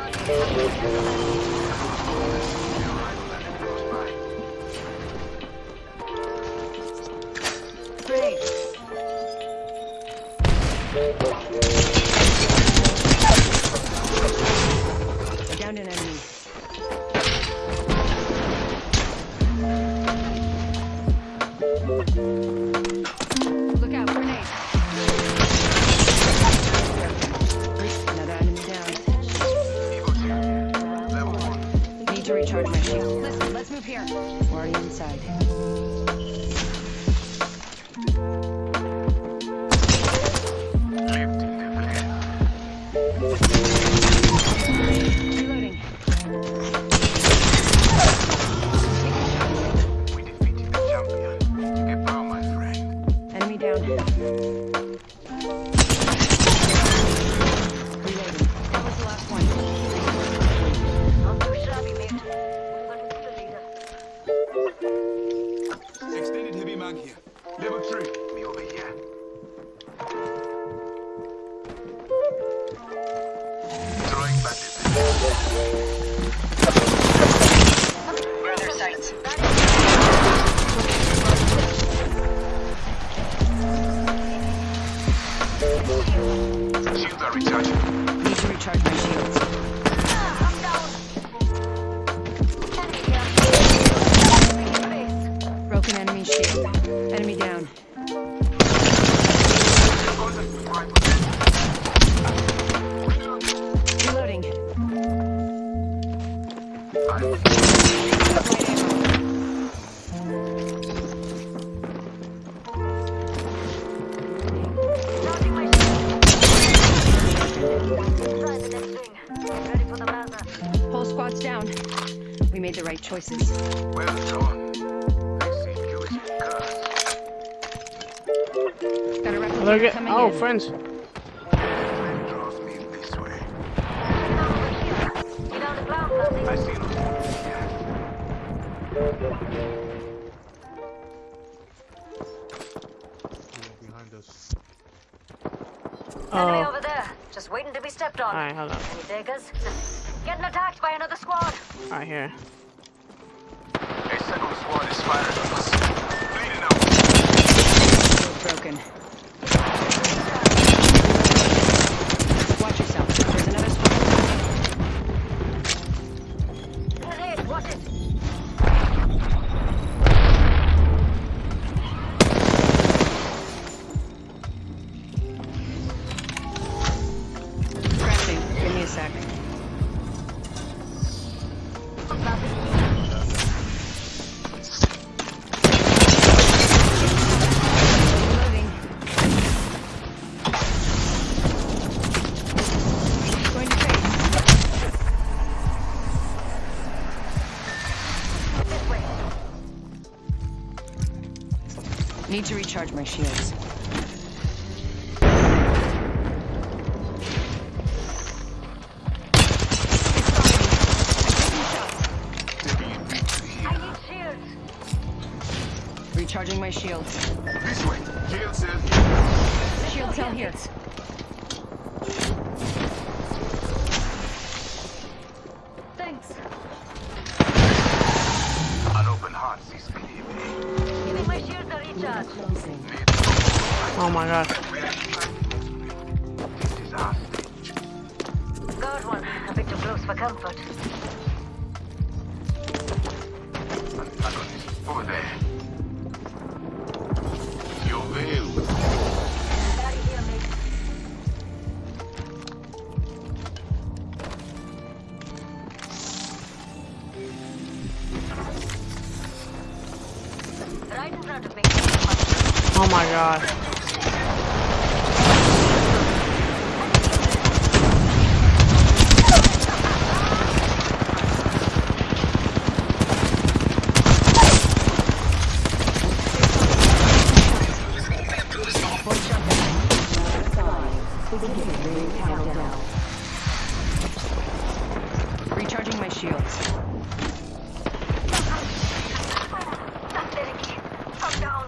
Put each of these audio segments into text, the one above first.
Thank you. Mazda. Whole squad's down. We made the right choices. Well done. I see Jewish cars. Got a replicator at coming oh in. friends. Time draws me this way. Get on the ground, Clancy. I see them. behind us. Enemy Oh, over there. Just waiting to be stepped on. alright, hold on. Any takers? Getting attacked by another squad. Right here. A second squad is firing on us. Bleeding out. Broken. Need to recharge my shields. I need shields. Recharging my shields. This way. Shield cell Shield cell here. Oh my god. This is our stage. Guard one. A bit too close for comfort. Antagonist over there. Oh my god. Recharging my shields. That's Derek. I'm down.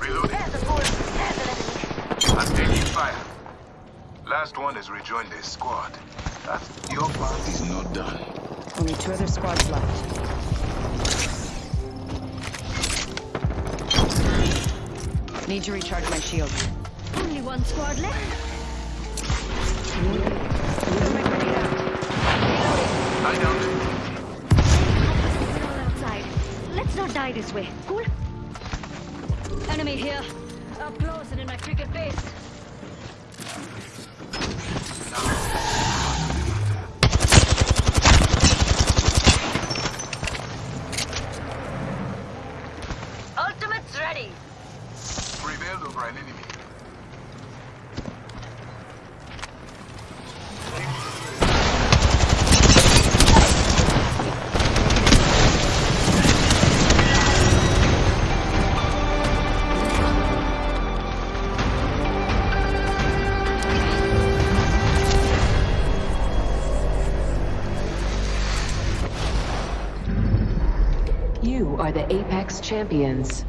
Reloading. There's a fool. There's an enemy. I'm taking fire. Last one has rejoined their squad. That's your part is not done. Only two other squads left. Need to recharge my shield. Only one squad left. Throw my grenade out. I downed All outside. Let's not die this way. Cool? Enemy here. Up close and in my freaking face. You are the Apex Champions.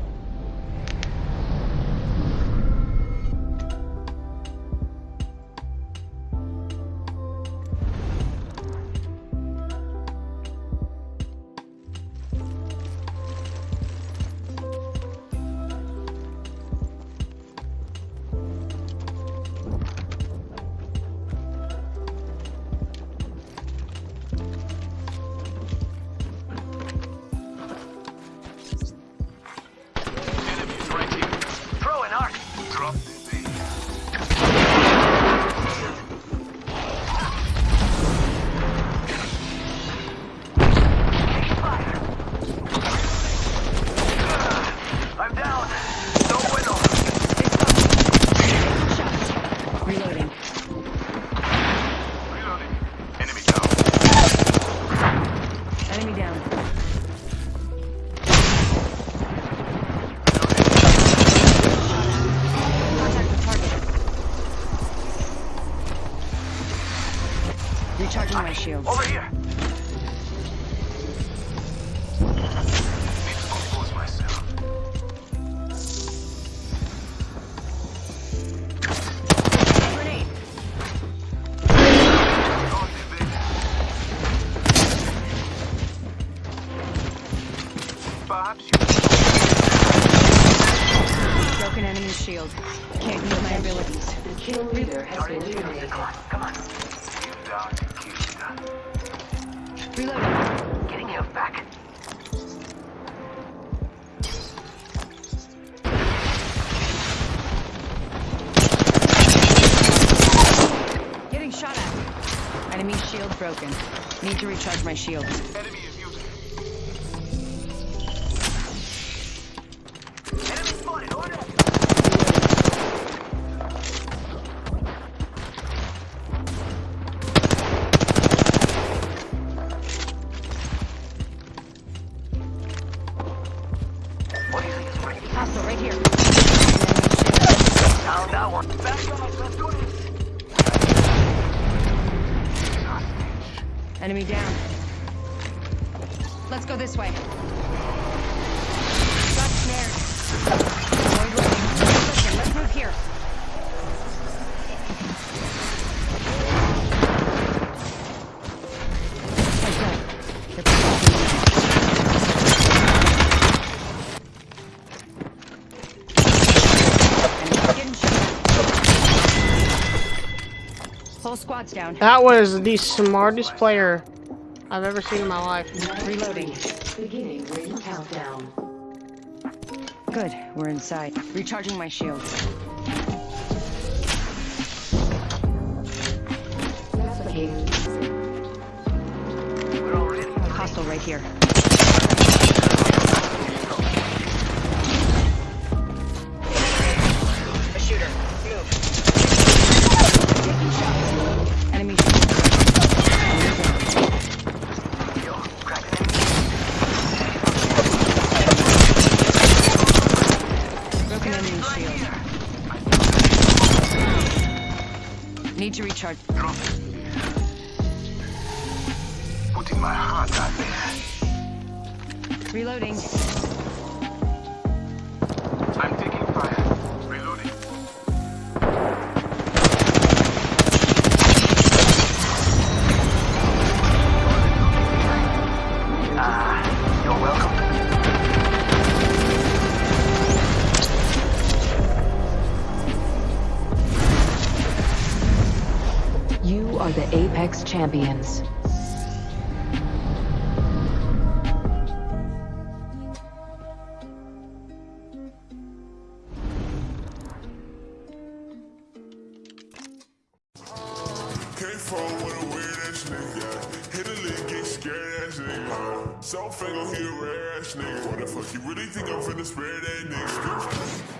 Shields. Over here. Need to compose myself. Grenade. Drop the bait. Perhaps you Broken enemy shield. Can't use my abilities. Come on. Kill Reloading. Getting health back. Getting shot at. Enemy shield broken. Need to recharge my shield. Enemy down. Let's go this way. Got snared. Let's move here. Squad's down. That was the smartest player I've ever seen in my life. Reloading. Beginning ring countdown. Good, we're inside. Recharging my shields. We're Hostile right here. Recharge. Drop it. Putting my heart out there. Reloading. I'm taking fire. Nigga. So fake on here, rare ass nigga. What the fuck, you really think I'm finna spare that nigga?